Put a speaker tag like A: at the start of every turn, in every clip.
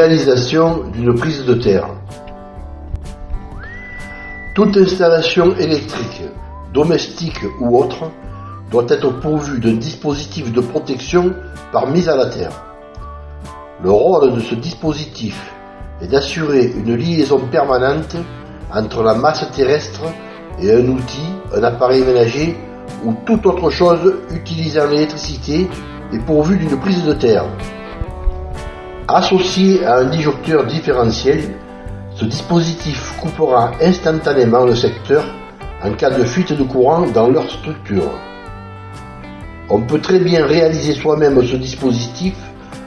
A: Réalisation d'une prise de terre. Toute installation électrique, domestique ou autre, doit être pourvue d'un dispositif de protection par mise à la terre. Le rôle de ce dispositif est d'assurer une liaison permanente entre la masse terrestre et un outil, un appareil ménager ou toute autre chose utilisant l'électricité et pourvu d'une prise de terre. Associé à un disjoncteur différentiel, ce dispositif coupera instantanément le secteur en cas de fuite de courant dans leur structure. On peut très bien réaliser soi-même ce dispositif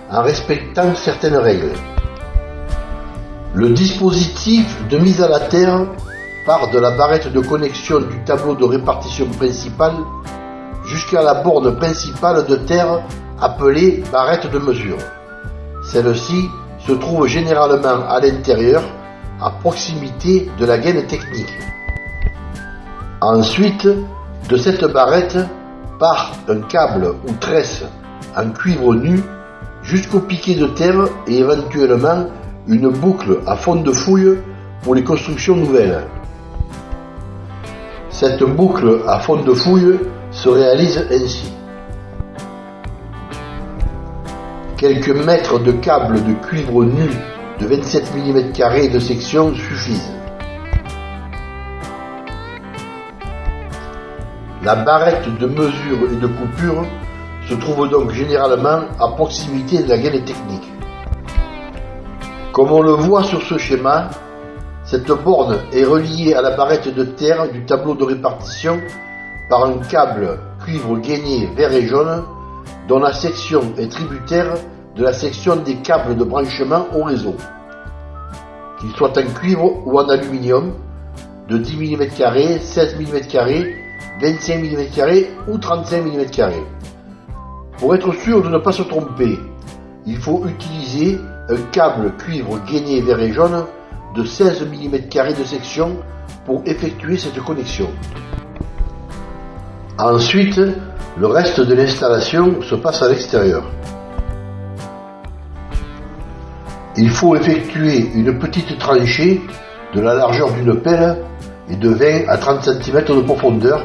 A: en respectant certaines règles. Le dispositif de mise à la terre part de la barrette de connexion du tableau de répartition principal jusqu'à la borne principale de terre appelée barrette de mesure. Celle-ci se trouve généralement à l'intérieur, à proximité de la gaine technique. Ensuite, de cette barrette part un câble ou tresse en cuivre nu jusqu'au piquet de terre et éventuellement une boucle à fond de fouille pour les constructions nouvelles. Cette boucle à fond de fouille se réalise ainsi. Quelques mètres de câble de cuivre nu de 27 mm de section suffisent. La barrette de mesure et de coupure se trouve donc généralement à proximité de la gaine technique. Comme on le voit sur ce schéma, cette borne est reliée à la barrette de terre du tableau de répartition par un câble cuivre gainé vert et jaune dont la section est tributaire de la section des câbles de branchement au réseau, qu'ils soient en cuivre ou en aluminium, de 10 mm, 16 mm, 25 mm ou 35 mm. Pour être sûr de ne pas se tromper, il faut utiliser un câble cuivre gainé vert et jaune de 16 mm de section pour effectuer cette connexion. Ensuite, le reste de l'installation se passe à l'extérieur. Il faut effectuer une petite tranchée de la largeur d'une pelle et de 20 à 30 cm de profondeur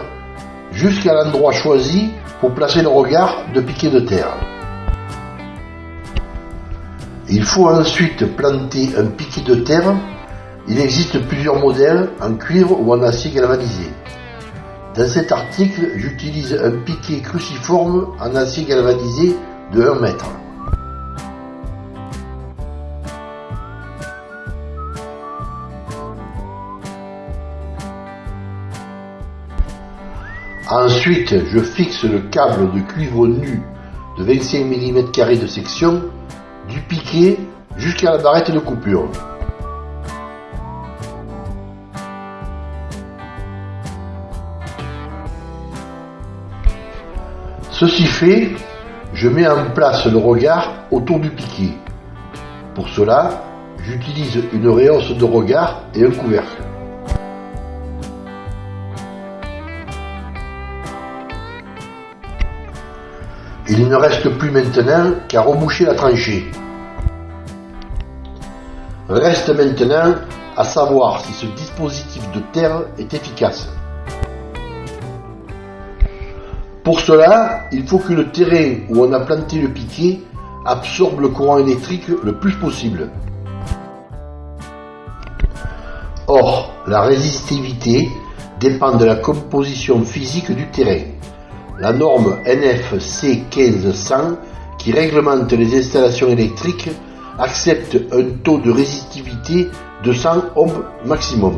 A: jusqu'à l'endroit choisi pour placer le regard de piquet de terre. Il faut ensuite planter un piquet de terre. Il existe plusieurs modèles en cuivre ou en acier galvanisé. Dans cet article, j'utilise un piquet cruciforme en acier galvanisé de 1 mètre. Ensuite, je fixe le câble de cuivre nu de 25 mm de section du piquet jusqu'à la barrette de coupure. Ceci fait, je mets en place le regard autour du piquet. Pour cela, j'utilise une réhausse de regard et un couvercle. Il ne reste plus maintenant qu'à reboucher la tranchée. Reste maintenant à savoir si ce dispositif de terre est efficace. Pour cela, il faut que le terrain où on a planté le piquet absorbe le courant électrique le plus possible. Or, la résistivité dépend de la composition physique du terrain. La norme NFC 1500 qui réglemente les installations électriques accepte un taux de résistivité de 100 ohms maximum.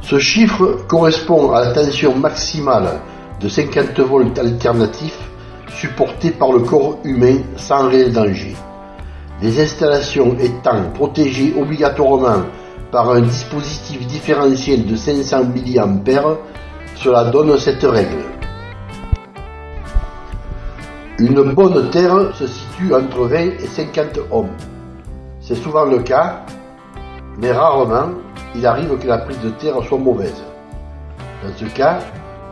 A: Ce chiffre correspond à la tension maximale de 50 volts alternatifs supportée par le corps humain sans réel danger. Les installations étant protégées obligatoirement par un dispositif différentiel de 500 mA cela donne cette règle. Une bonne terre se situe entre 20 et 50 ohms. C'est souvent le cas, mais rarement il arrive que la prise de terre soit mauvaise. Dans ce cas,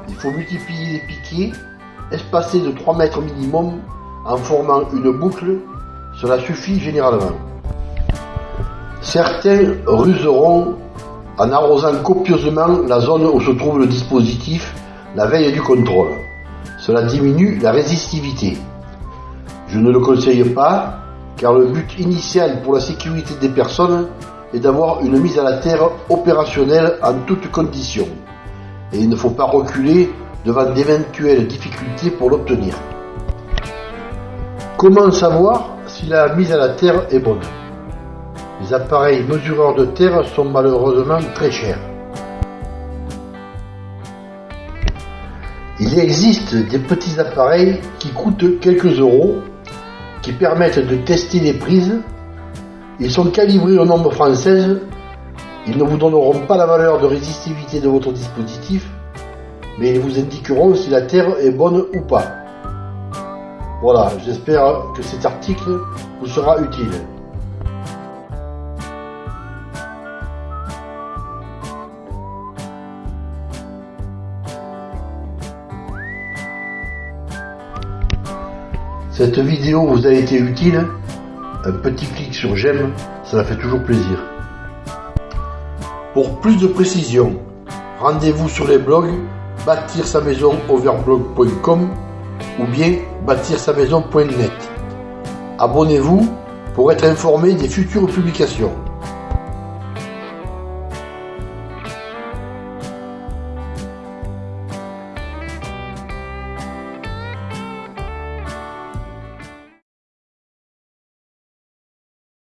A: il faut multiplier les piquets espacés de 3 mètres minimum en formant une boucle. cela suffit généralement. Certains ruseront en arrosant copieusement la zone où se trouve le dispositif la veille du contrôle. Cela diminue la résistivité. Je ne le conseille pas car le but initial pour la sécurité des personnes est d'avoir une mise à la terre opérationnelle en toutes conditions. Et il ne faut pas reculer devant d'éventuelles difficultés pour l'obtenir. Comment savoir si la mise à la terre est bonne? Les appareils mesureurs de terre sont malheureusement très chers. Il existe des petits appareils qui coûtent quelques euros qui permettent de tester les prises. Ils sont calibrés au nombre française. Ils ne vous donneront pas la valeur de résistivité de votre dispositif, mais ils vous indiqueront si la terre est bonne ou pas. Voilà, j'espère que cet article vous sera utile. Cette vidéo vous a été utile Un petit clic sur j'aime, ça fait toujours plaisir. Pour plus de précisions, rendez-vous sur les blogs bâtir sa maison overblog.com ou bien bâtir sa maison.net. Abonnez-vous pour être informé des futures publications.